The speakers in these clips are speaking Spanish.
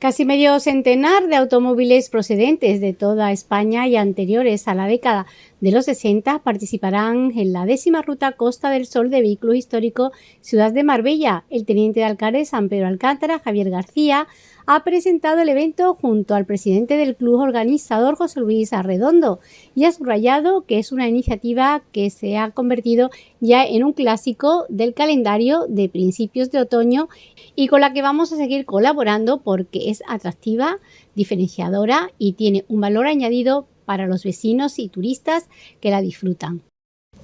Casi medio centenar de automóviles procedentes de toda España y anteriores a la década de los 60 participarán en la décima ruta Costa del Sol de vehículos históricos Ciudad de Marbella. El teniente de alcalde San Pedro Alcántara, Javier García, ha presentado el evento junto al presidente del club organizador José Luis Arredondo y ha subrayado que es una iniciativa que se ha convertido ya en un clásico del calendario de principios de otoño y con la que vamos a seguir colaborando porque es atractiva, diferenciadora y tiene un valor añadido para los vecinos y turistas que la disfrutan.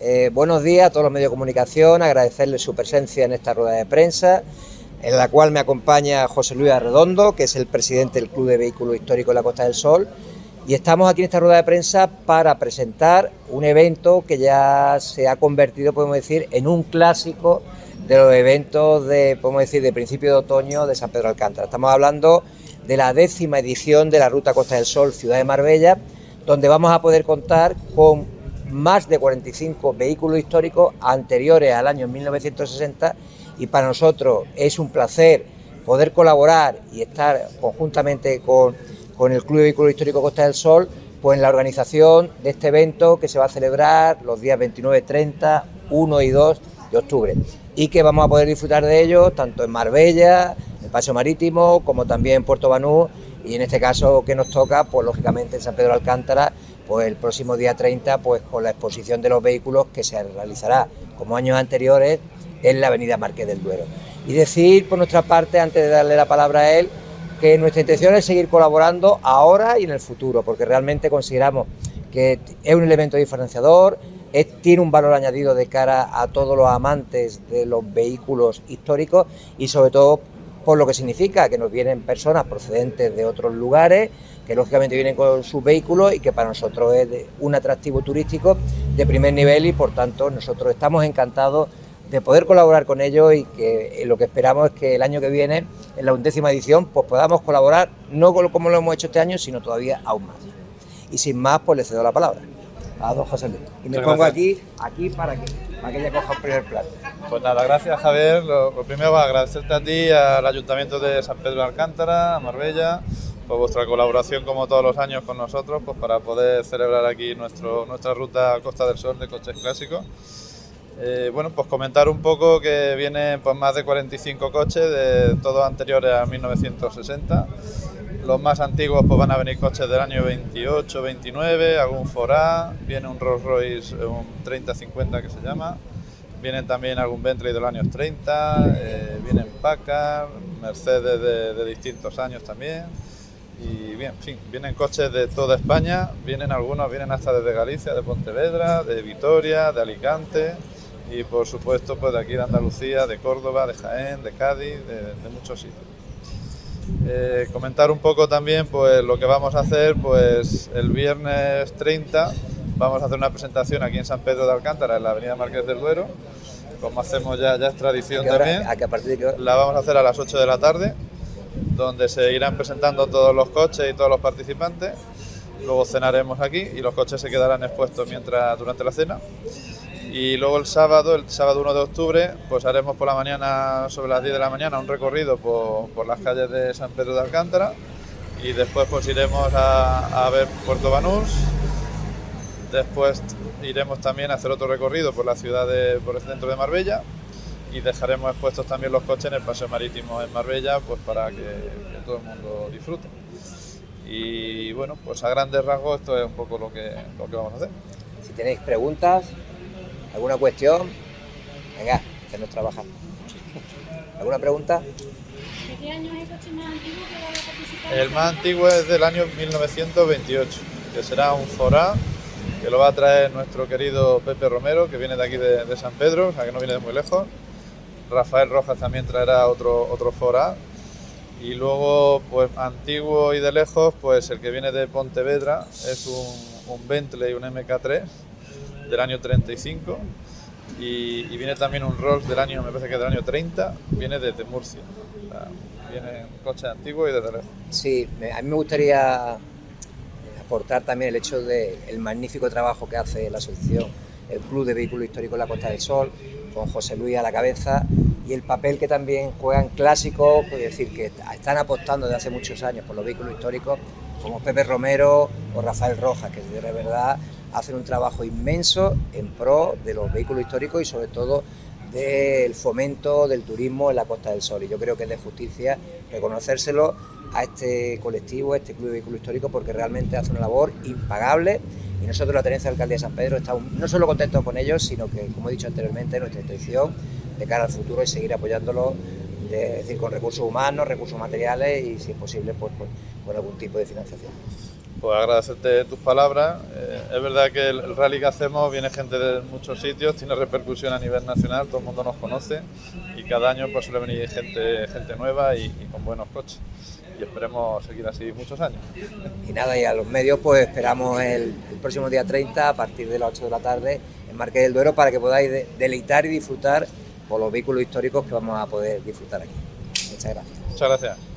Eh, buenos días a todos los medios de comunicación, agradecerles su presencia en esta rueda de prensa en la cual me acompaña José Luis Arredondo, que es el presidente del Club de Vehículos Históricos de la Costa del Sol, y estamos aquí en esta rueda de prensa para presentar un evento que ya se ha convertido, podemos decir, en un clásico de los eventos de, podemos decir, de principio de otoño de San Pedro Alcántara. Estamos hablando de la décima edición de la Ruta Costa del Sol Ciudad de Marbella, donde vamos a poder contar con más de 45 vehículos históricos anteriores al año 1960 y para nosotros es un placer poder colaborar y estar conjuntamente con, el Club de Vehículos Históricos Costa del Sol pues en la organización de este evento que se va a celebrar los días 29, 30, 1 y 2 de octubre. Y que vamos a poder disfrutar de ello tanto en Marbella, en Paseo Marítimo, como también en Puerto Banú y en este caso que nos toca, pues lógicamente en San Pedro Alcántara, pues el próximo día 30, pues con la exposición de los vehículos que se realizará. Como años anteriores en la avenida Marqués del Duero. Y decir por nuestra parte, antes de darle la palabra a él, que nuestra intención es seguir colaborando ahora y en el futuro, porque realmente consideramos que es un elemento diferenciador, tiene un valor añadido de cara a todos los amantes de los vehículos históricos y sobre todo por lo que significa que nos vienen personas procedentes de otros lugares, que lógicamente vienen con sus vehículos y que para nosotros es un atractivo turístico de primer nivel y por tanto nosotros estamos encantados de poder colaborar con ellos y que eh, lo que esperamos es que el año que viene, en la undécima edición, pues podamos colaborar, no como lo hemos hecho este año, sino todavía aún más. Y sin más, pues le cedo la palabra a don José Luis. Y me pongo aquí, aquí para que, para que ella coja el primer plato. Pues nada, gracias Javier. Lo, primero va a agradecerte a ti, al Ayuntamiento de San Pedro de Alcántara, a Marbella, por vuestra colaboración como todos los años con nosotros, pues para poder celebrar aquí nuestro, nuestra ruta Costa del Sol de coches clásicos. Eh, bueno, pues comentar un poco que vienen pues, más de 45 coches, de todos anteriores a 1960. Los más antiguos pues, van a venir coches del año 28, 29, algún Forá, viene un Rolls Royce, un 3050 que se llama, vienen también algún Bentley de los años 30, eh, vienen Packard, Mercedes de, de distintos años también. Y bien, en fin, vienen coches de toda España, vienen algunos, vienen hasta desde Galicia, de Pontevedra, de Vitoria, de Alicante, y por supuesto pues de aquí de Andalucía, de Córdoba, de Jaén, de Cádiz, de, muchos sitios. Eh, comentar un poco también pues lo que vamos a hacer pues el viernes 30 vamos a hacer una presentación aquí en San Pedro de Alcántara en la avenida Marqués del Duero. Como hacemos ya, ya es tradición también. La vamos a hacer a las 8 de la tarde donde se irán presentando todos los coches y todos los participantes. Luego cenaremos aquí y los coches se quedarán expuestos mientras durante la cena y luego el sábado, el sábado 1 de octubre, pues haremos por la mañana, sobre las 10 de la mañana, un recorrido por, las calles de San Pedro de Alcántara y después pues iremos a, ver Puerto Banús, después iremos también a hacer otro recorrido por la ciudad, de, por el centro de Marbella y dejaremos expuestos también los coches en el paseo marítimo en Marbella pues para que, que todo el mundo disfrute. Y bueno, pues a grandes rasgos esto es un poco lo que, lo que vamos a hacer. Si tenéis preguntas, ¿Alguna cuestión? Venga, hacernos trabajar. ¿Alguna pregunta? ¿De qué año es el coche más antiguo que va a participar? El más antiguo es del año 1928, que será un Forá, que lo va a traer nuestro querido Pepe Romero, que viene de aquí de, San Pedro, o sea que no viene de muy lejos. Rafael Rojas también traerá otro, otro Forá. Y luego, pues antiguo y de lejos, pues el que viene de Pontevedra es un, un Bentley, un MK3, del año 35 y, viene también un Rolls del año, me parece que del año 30, viene desde Murcia. viene un coche antiguo y desde lejos. Sí, a mí me gustaría aportar también el hecho del magnífico trabajo que hace la asociación, el Club de Vehículos Históricos de la Costa del Sol, con José Luis a la cabeza, y el papel que también juegan clásicos, es decir, que están apostando desde hace muchos años por los vehículos históricos, como Pepe Romero o Rafael Rojas, que de verdad hacen un trabajo inmenso en pro de los vehículos históricos y sobre todo del fomento del turismo en la Costa del Sol. Y yo creo que es de justicia reconocérselo a este colectivo, a este Club de Vehículos Históricos, porque realmente hace una labor impagable y nosotros, la Tenencia de Alcaldía de San Pedro, estamos no solo contentos con ellos, sino que, como he dicho anteriormente, nuestra intención de cara al futuro es seguir apoyándolos, es decir, con recursos humanos, recursos materiales y, si es posible, pues, con algún tipo de financiación. Pues agradecerte tus palabras. Eh, es verdad que el, rally que hacemos viene gente de muchos sitios, tiene repercusión a nivel nacional, todo el mundo nos conoce y cada año pues suele venir gente, gente nueva y, con buenos coches. Y esperemos seguir así muchos años. Y nada, y a los medios pues esperamos el, próximo día 30 a partir de las 8 de la tarde en Marqués del Duero para que podáis deleitar y disfrutar por los vehículos históricos que vamos a poder disfrutar aquí. Muchas gracias. Muchas gracias.